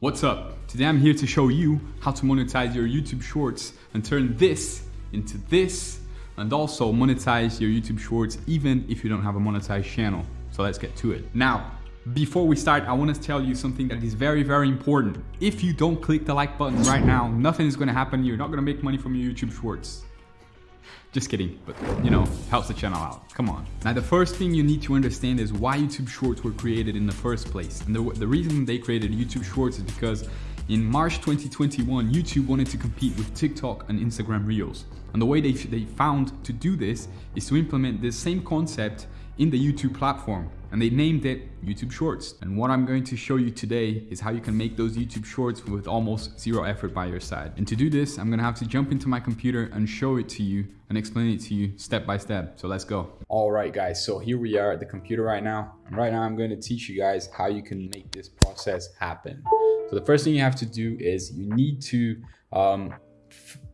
What's up? Today I'm here to show you how to monetize your YouTube shorts and turn this into this and also monetize your YouTube shorts even if you don't have a monetized channel. So let's get to it. Now, before we start, I want to tell you something that is very, very important. If you don't click the like button right now, nothing is going to happen. You're not going to make money from your YouTube shorts. Just kidding, but you know, helps the channel out. Come on. Now, the first thing you need to understand is why YouTube Shorts were created in the first place. And the, the reason they created YouTube Shorts is because in March 2021, YouTube wanted to compete with TikTok and Instagram Reels. And the way they, they found to do this is to implement this same concept in the YouTube platform and they named it YouTube Shorts. And what I'm going to show you today is how you can make those YouTube Shorts with almost zero effort by your side. And to do this, I'm gonna have to jump into my computer and show it to you and explain it to you step by step. So let's go. All right, guys, so here we are at the computer right now. And right now I'm going to teach you guys how you can make this process happen. So the first thing you have to do is you need to um,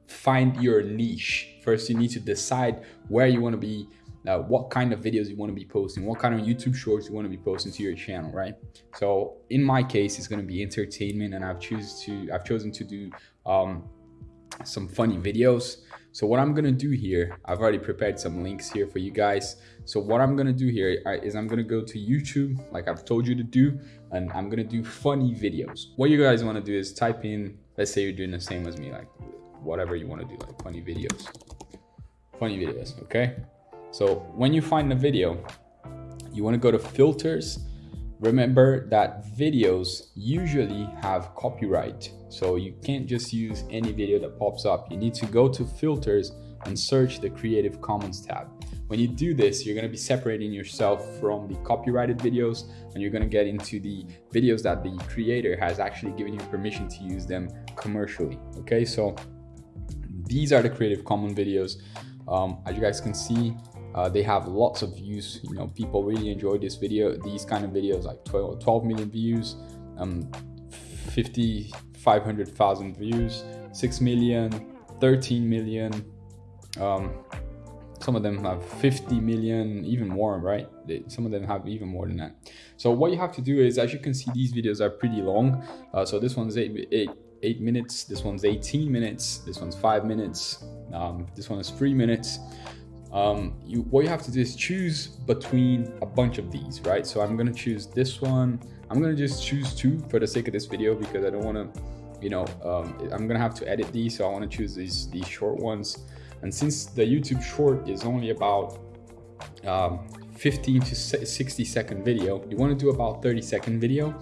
find your niche. First, you need to decide where you want to be uh, what kind of videos you want to be posting, what kind of YouTube shorts you want to be posting to your channel, right? So in my case, it's going to be entertainment, and I've choose to I've chosen to do um, some funny videos. So what I'm gonna do here, I've already prepared some links here for you guys. So what I'm gonna do here uh, I'm gonna go to YouTube, like I've told you to do, and I'm gonna do funny videos. What you guys wanna do is type in, let's say you're doing the same as me, like whatever you wanna do, like funny videos. Funny videos, okay? So when you find a video, you want to go to filters. Remember that videos usually have copyright. So you can't just use any video that pops up. You need to go to filters and search the Creative Commons tab. When you do this, you're going to be separating yourself from the copyrighted videos and you're going to get into the videos that the creator has actually given you permission to use them commercially. Okay, so these are the Creative Commons videos. Um, as you guys can see, uh, they have lots of views. You know, people really enjoy this video, these kind of videos, like 12, 12 million views, um, 50, 500,000 views, 6 million, 13 million. Um, some of them have 50 million, even more, right? They, some of them have even more than that. So what you have to do is, as you can see, these videos are pretty long. Uh, so this one's eight, eight, eight minutes. This one's 18 minutes. This one's five minutes. Um, this one is three minutes um, you, what you have to do is choose between a bunch of these, right? So I'm gonna choose this one. I'm gonna just choose two for the sake of this video because I don't wanna, you know, um, I'm gonna have to edit these. So I wanna choose these, these short ones. And since the YouTube short is only about um, 15 to 60 second video, you wanna do about 30 second video.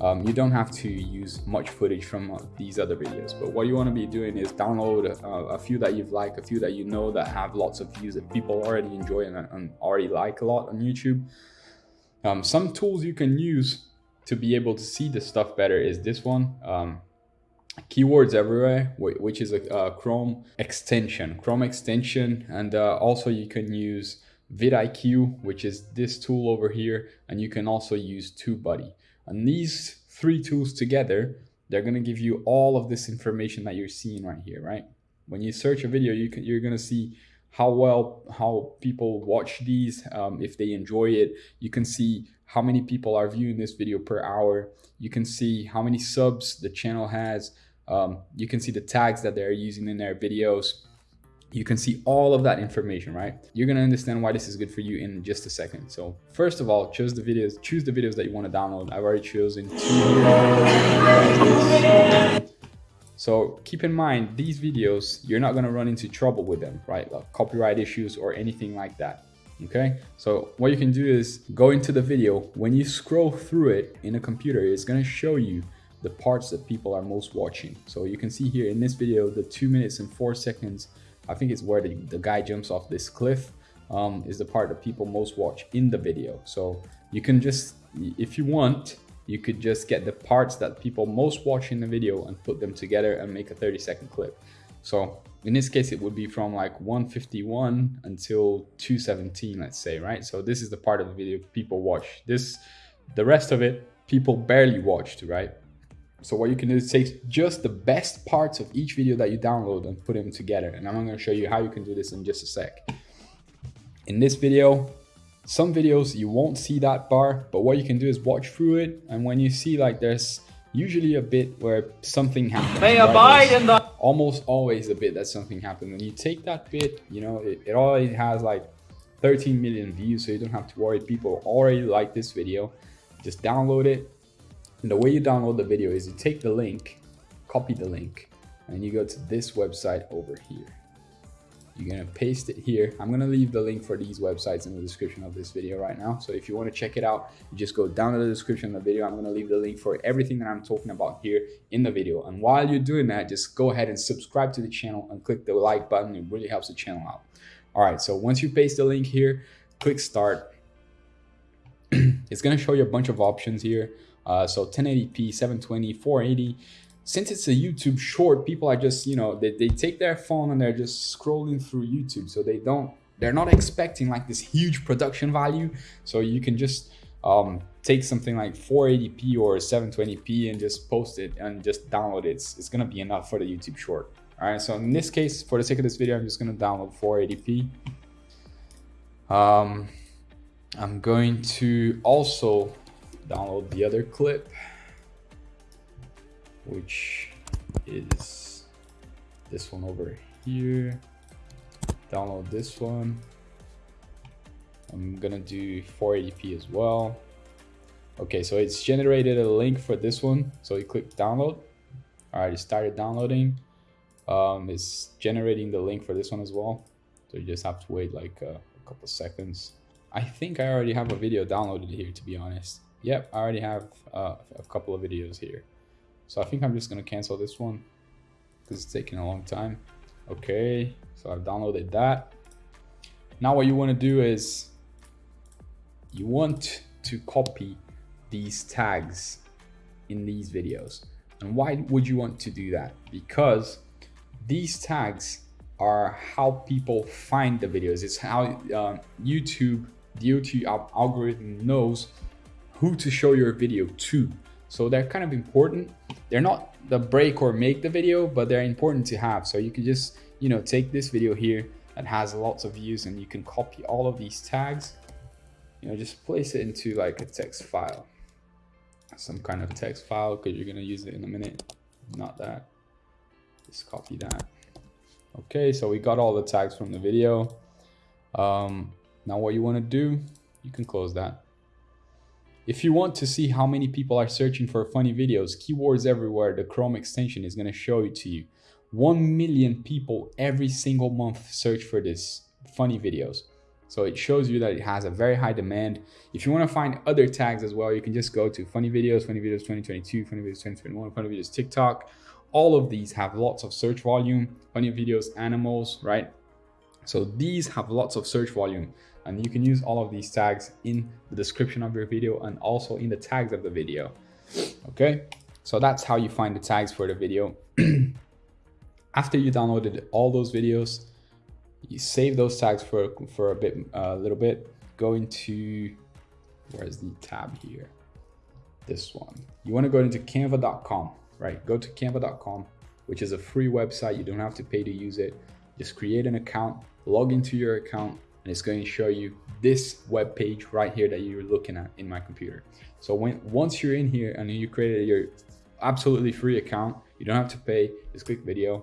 Um, you don't have to use much footage from uh, these other videos but what you want to be doing is download uh, a few that you've liked a few that you know that have lots of views that people already enjoy and, and already like a lot on YouTube. Um, some tools you can use to be able to see the stuff better is this one. Um, keywords everywhere which is a, a, chrome extension chrome extension and uh, also you can use vidIQ which is this tool over here and you can also use TubeBuddy and these three tools together, they're going to give you all of this information that you're seeing right here, right? When you search a video, you can, you're going to see how well, how people watch these, um, if they enjoy it. You can see how many people are viewing this video per hour. You can see how many subs the channel has. Um, you can see the tags that they're using in their videos you can see all of that information, right? You're gonna understand why this is good for you in just a second. So first of all, choose the videos, choose the videos that you wanna download. I've already chosen two. So keep in mind, these videos, you're not gonna run into trouble with them, right? Like copyright issues or anything like that, okay? So what you can do is go into the video. When you scroll through it in a computer, it's gonna show you the parts that people are most watching. So you can see here in this video, the two minutes and four seconds I think it's where the, the guy jumps off this cliff um, is the part that people most watch in the video. So you can just, if you want, you could just get the parts that people most watch in the video and put them together and make a 30 second clip. So in this case, it would be from like 151 until 217, let's say, right? So this is the part of the video people watch. This, the rest of it, people barely watched, right? So what you can do is take just the best parts of each video that you download and put them together. And I'm going to show you how you can do this in just a sec. In this video, some videos you won't see that bar, but what you can do is watch through it. And when you see like there's usually a bit where something happens. May abide in the almost always a bit that something happened. When you take that bit, you know, it, it already has like 13 million views, so you don't have to worry. People already like this video. Just download it. And the way you download the video is you take the link, copy the link, and you go to this website over here. You're gonna paste it here. I'm gonna leave the link for these websites in the description of this video right now. So if you wanna check it out, you just go down to the description of the video. I'm gonna leave the link for everything that I'm talking about here in the video. And while you're doing that, just go ahead and subscribe to the channel and click the like button. It really helps the channel out. All right, so once you paste the link here, click start. it's gonna show you a bunch of options here. Uh, so 1080p, 720, 480, since it's a YouTube short, people are just, you know, they, they take their phone and they're just scrolling through YouTube. So they don't, they're not expecting like this huge production value. So you can just um, take something like 480p or 720p and just post it and just download it. It's, it's going to be enough for the YouTube short. All right. So in this case, for the sake of this video, I'm just going to download 480p. Um, I'm going to also download the other clip which is this one over here. Download this one. I'm gonna do 480p as well. Okay, so it's generated a link for this one. So you click download. All right, it started downloading. Um, it's generating the link for this one as well. So you just have to wait like a, a couple seconds. I think I already have a video downloaded here, to be honest. Yep, I already have uh, a couple of videos here. So I think I'm just gonna cancel this one because it's taking a long time. Okay, so I've downloaded that. Now what you wanna do is you want to copy these tags in these videos. And why would you want to do that? Because these tags are how people find the videos. It's how uh, YouTube, the YouTube algorithm knows who to show your video to. So they're kind of important. They're not the break or make the video, but they're important to have. So you can just, you know, take this video here that has lots of views and you can copy all of these tags, you know, just place it into like a text file, some kind of text file because you're going to use it in a minute. Not that. Just copy that. Okay, so we got all the tags from the video. Um, now what you want to do, you can close that. If you want to see how many people are searching for funny videos, keywords everywhere, the Chrome extension is going to show it to you. 1 million people every single month search for this funny videos. So it shows you that it has a very high demand. If you want to find other tags as well, you can just go to funny videos, funny videos 2022, funny videos 2021, funny videos TikTok. All of these have lots of search volume, funny videos, animals, right? So these have lots of search volume and you can use all of these tags in the description of your video and also in the tags of the video. Okay, so that's how you find the tags for the video. After you downloaded all those videos, you save those tags for, for a bit, a uh, little bit, go into, where's the tab here? This one. You wanna go into canva.com, right? Go to canva.com, which is a free website. You don't have to pay to use it. Just create an account, log into your account, and it's going to show you this web page right here that you're looking at in my computer. So when once you're in here and you created your absolutely free account, you don't have to pay, just click video.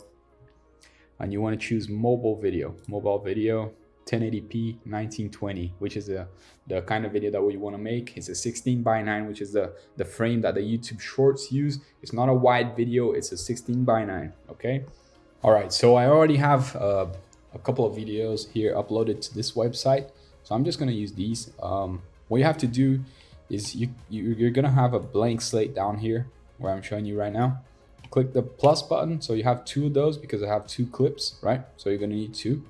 And you want to choose mobile video, mobile video 1080p 1920 which is the the kind of video that we want to make. It's a 16 by 9 which is the the frame that the youtube shorts use. It's not a wide video it's a 16 by 9 okay? All right so i already have uh, a couple of videos here uploaded to this website. So I'm just going to use these. Um, what you have to do is you, you, you're going to have a blank slate down here where I'm showing you right now. Click the plus button. So you have two of those because I have two clips, right? So you're going to need two.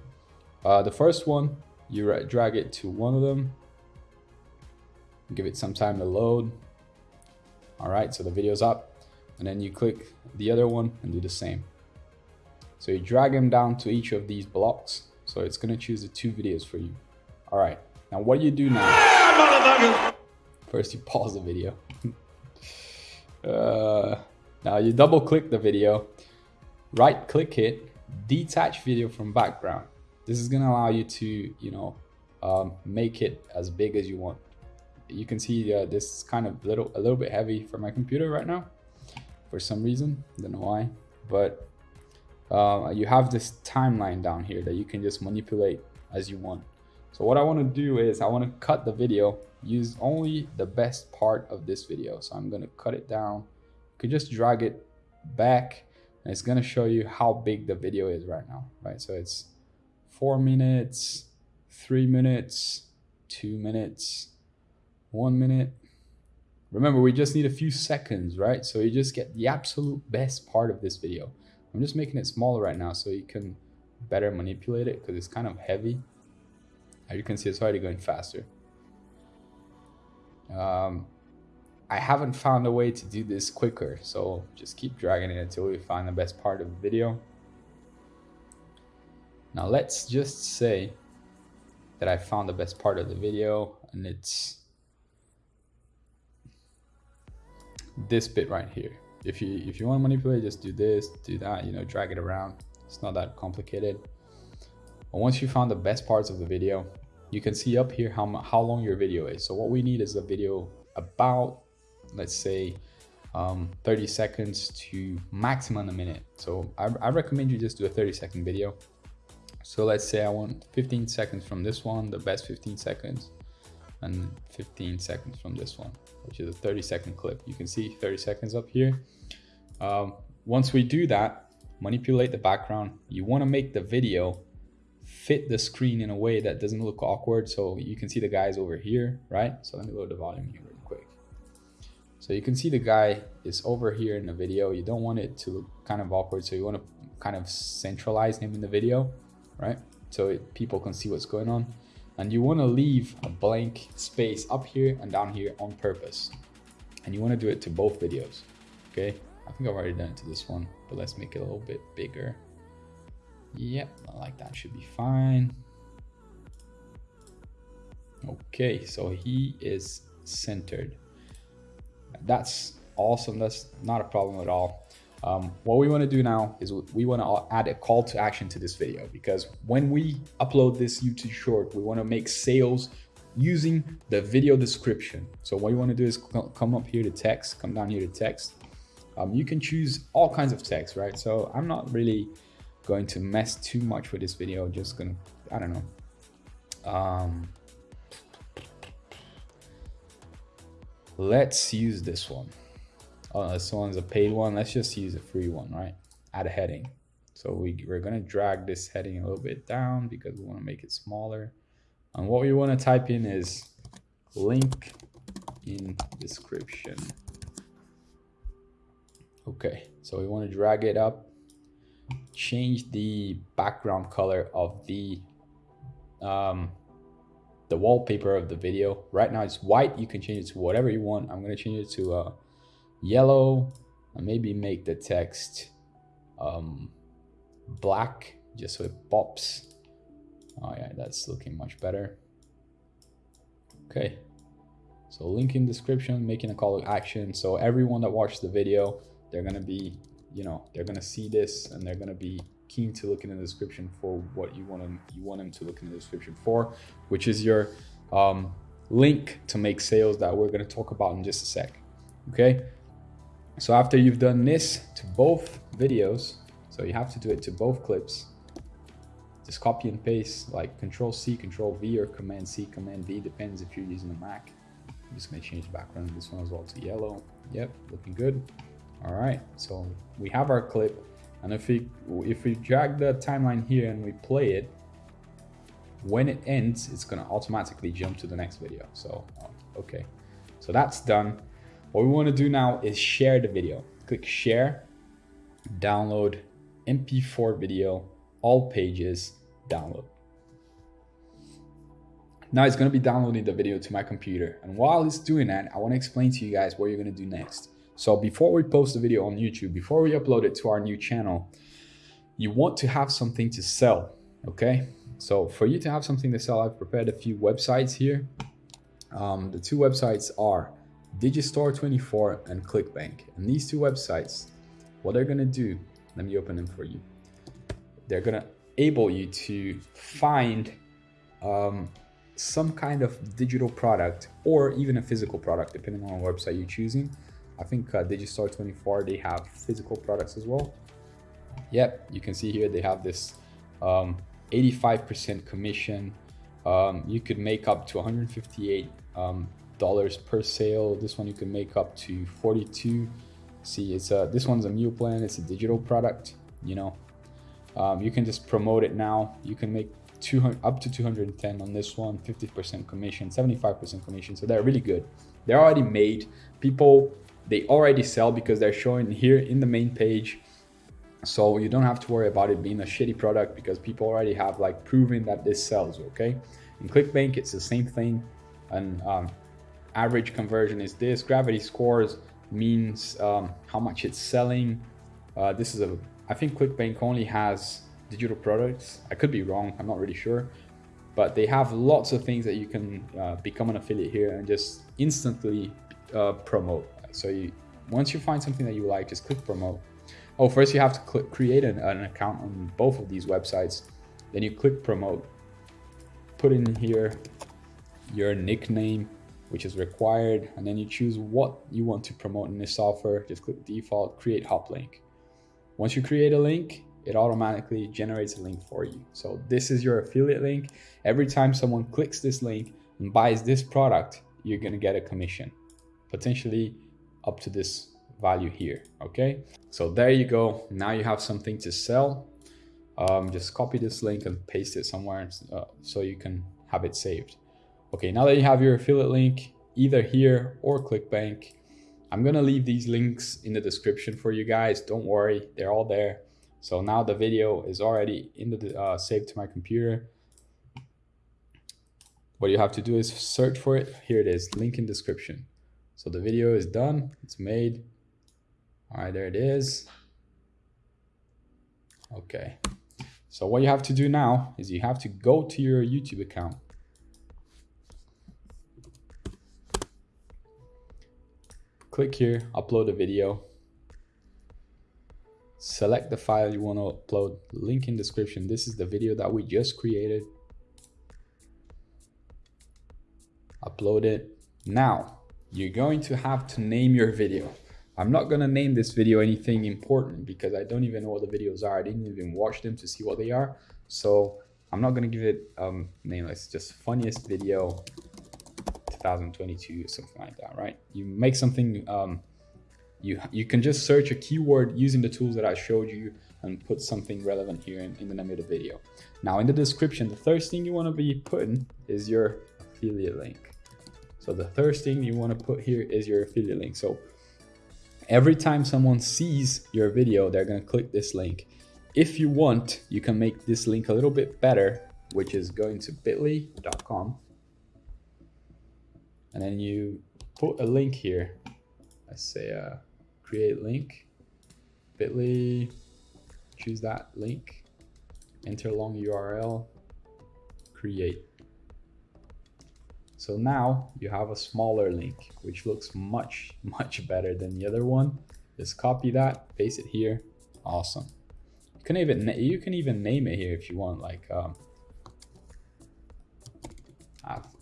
Uh, the first one, you drag it to one of them. Give it some time to load. All right, so the video's up. And then you click the other one and do the same. So you drag them down to each of these blocks. So it's going to choose the two videos for you. All right. Now what you do now? First you pause the video. uh, now you double click the video, right click it, detach video from background. This is going to allow you to, you know, um, make it as big as you want. You can see uh, this is kind of little, a little bit heavy for my computer right now. for some reason. Don't know why, but uh, you have this timeline down here that you can just manipulate as you want. So what I want to do is I want to cut the video, use only the best part of this video. So I'm going to cut it down. You can just drag it back and it's going to show you how big the video is right now, right? So it's four minutes, three minutes, two minutes, one minute. Remember, we just need a few seconds, right? So you just get the absolute best part of this video. I'm just making it smaller right now so you can better manipulate it because it's kind of heavy. As you can see, it's already going faster. Um, I haven't found a way to do this quicker, so just keep dragging it until we find the best part of the video. Now let's just say that I found the best part of the video and it's this bit right here. If you if you want to manipulate, just do this, do that, you know, drag it around. It's not that complicated. But once you found the best parts of the video, you can see up here how, how long your video is. So what we need is a video about, let's say, um, 30 seconds to maximum a minute. So I, I recommend you just do a 30 second video. So let's say I want 15 seconds from this one, the best 15 seconds, and 15 seconds from this one, which is a 30 second clip. You can see 30 seconds up here. Um, once we do that, manipulate the background. You want to make the video fit the screen in a way that doesn't look awkward. So you can see the guys over here, right? So let me load the volume here really quick. So you can see the guy is over here in the video. You don't want it to look kind of awkward. So you want to kind of centralize him in the video, right? So it, people can see what's going on. And you want to leave a blank space up here and down here on purpose. And you want to do it to both videos, okay? I think I've already done it to this one, but let's make it a little bit bigger. Yep, like that should be fine. Okay, so he is centered. That's awesome. That's not a problem at all. Um, what we want to do now is we want to add a call to action to this video because when we upload this YouTube short, we want to make sales using the video description. So what you want to do is come up here to text, come down here to text. Um, you can choose all kinds of text, right? So I'm not really going to mess too much with this video. Just gonna, I don't know. Um, let's use this one. Oh, this one's a paid one. Let's just use a free one, right? Add a heading. So we, we're gonna drag this heading a little bit down because we wanna make it smaller. And what we wanna type in is link in description. Okay, so we wanna drag it up change the background color of the um, the wallpaper of the video. Right now it's white. You can change it to whatever you want. I'm going to change it to uh, yellow and maybe make the text um, black just so it pops. Oh yeah, that's looking much better. Okay. So link in description, making a call to action. So everyone that watched the video, they're to be you know they're gonna see this and they're gonna be keen to look in the description for what you want them you want them to look in the description for, which is your um, link to make sales that we're gonna talk about in just a sec. Okay. So after you've done this to both videos, so you have to do it to both clips. Just copy and paste like Control C, Control V, or Command C, Command V, depends if you're using a Mac. I'm just gonna change the background of this one as well to yellow. Yep, looking good. All right, so we have our clip. And if we, if we drag the timeline here and we play it, when it ends, it's gonna automatically jump to the next video. So, okay, so that's done. What we wanna do now is share the video. Click share, download, MP4 video, all pages, download. Now it's gonna be downloading the video to my computer. And while it's doing that, I wanna explain to you guys what you're gonna do next. So before we post the video on YouTube, before we upload it to our new channel, you want to have something to sell, okay? So for you to have something to sell, I've prepared a few websites here. Um, the two websites are Digistore24 and ClickBank. And these two websites, what they're gonna do, let me open them for you. They're gonna able you to find um, some kind of digital product or even a physical product, depending on what website you're choosing I think uh, Digistore 24, they have physical products as well. Yep, you can see here they have this 85% um, commission. Um, you could make up to 158 um, dollars per sale. This one you can make up to 42. See, it's a this one's a meal plan. It's a digital product. You know, um, you can just promote it now. You can make 200 up to 210 on this one. 50% commission, 75% commission. So they're really good. They're already made. People they already sell because they're showing here in the main page. So you don't have to worry about it being a shitty product because people already have like proven that this sells. Okay. In ClickBank, it's the same thing. And um, average conversion is this. Gravity scores means um, how much it's selling. Uh, this is a, I think ClickBank only has digital products. I could be wrong, I'm not really sure. But they have lots of things that you can uh, become an affiliate here and just instantly uh, promote. So you, once you find something that you like, just click promote. Oh, first you have to click, create an, an account on both of these websites. Then you click promote. Put in here your nickname which is required. And then you choose what you want to promote in this offer. Just click default, create hop link. Once you create a link, it automatically generates a link for you. So this is your affiliate link. Every time someone clicks this link and buys this product, you're gonna get a commission, potentially up to this value here, okay? So there you go. Now you have something to sell. Um, just copy this link and paste it somewhere uh, so you can have it saved. Okay, now that you have your affiliate link, either here or ClickBank, I'm gonna leave these links in the description for you guys. Don't worry, they're all there. So now the video is already in the uh, saved to my computer. What you have to do is search for it. Here it is, link in description. So the video is done, it's made. All right, there it is. Okay. So what you have to do now is you have to go to your YouTube account click here, upload a video. Select the file you want to upload, link in description. This is the video that we just created. Upload it. Now, you're going to have to name your video. I'm not going to name this video anything important because I don't even know what the videos are. I didn't even watch them to see what they are. So I'm not going to give it um, name. It's just funniest video 2022 or something like that, right? You make something, um, you, you can just search a keyword using the tools that I showed you and put something relevant here in, in the name of the video. Now in the description, the first thing you want to be putting is your affiliate link. So the first thing you want to put here is your affiliate link. So every time someone sees your video, they're going to click this link. If you want, you can make this link a little bit better, which is going to bit.ly.com and then you put a link here. Let's say uh, create link, bit.ly, choose that link, enter long URL, create. So now you have a smaller link, which looks much, much better than the other one. Just copy that, paste it here. Awesome. You can even you can even name it here if you want, like um, offer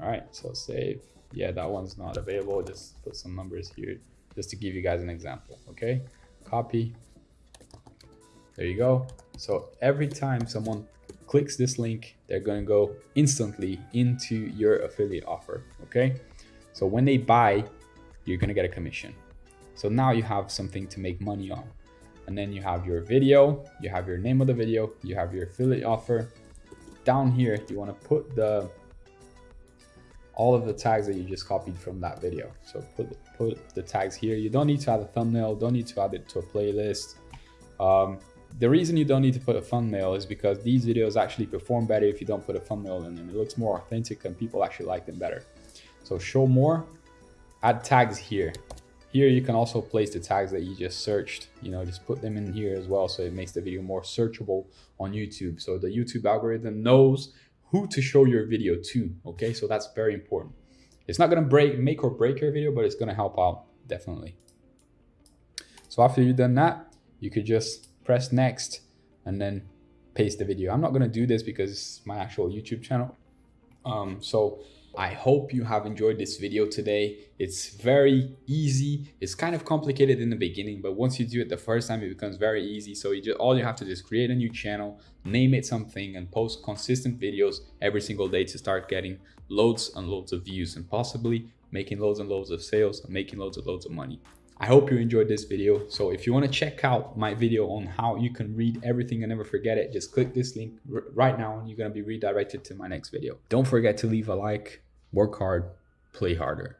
all right, so save. Yeah, that one's not available. Just put some numbers here just to give you guys an example, okay? Copy. There you go. So every time someone clicks this link, they're going to go instantly into your affiliate offer, okay? So when they buy, you're going to get a commission. So now you have something to make money on. And then you have your video, you have your name of the video, you have your affiliate offer. Down here, you want to put the all of the tags that you just copied from that video. So put, put the tags here. You don't need to add a thumbnail, don't need to add it to a playlist. Um, the reason you don't need to put a thumbnail is because these videos actually perform better if you don't put a thumbnail in them. It looks more authentic and people actually like them better. So show more, add tags here. Here you can also place the tags that you just searched, you know, just put them in here as well. So it makes the video more searchable on YouTube. So the YouTube algorithm knows who to show your video to. Okay, so that's very important. It's not gonna break, make or break your video, but it's gonna help out definitely. So after you've done that, you could just press next and then paste the video. I'm not gonna do this because it's my actual YouTube channel. Um, so I hope you have enjoyed this video today. It's very easy. It's kind of complicated in the beginning, but once you do it the first time, it becomes very easy. So you just, all you have to do is create a new channel, name it something and post consistent videos every single day to start getting loads and loads of views and possibly making loads and loads of sales and making loads and loads of money. I hope you enjoyed this video. So if you want to check out my video on how you can read everything and never forget it, just click this link right now and you're going to be redirected to my next video. Don't forget to leave a like, work hard, play harder.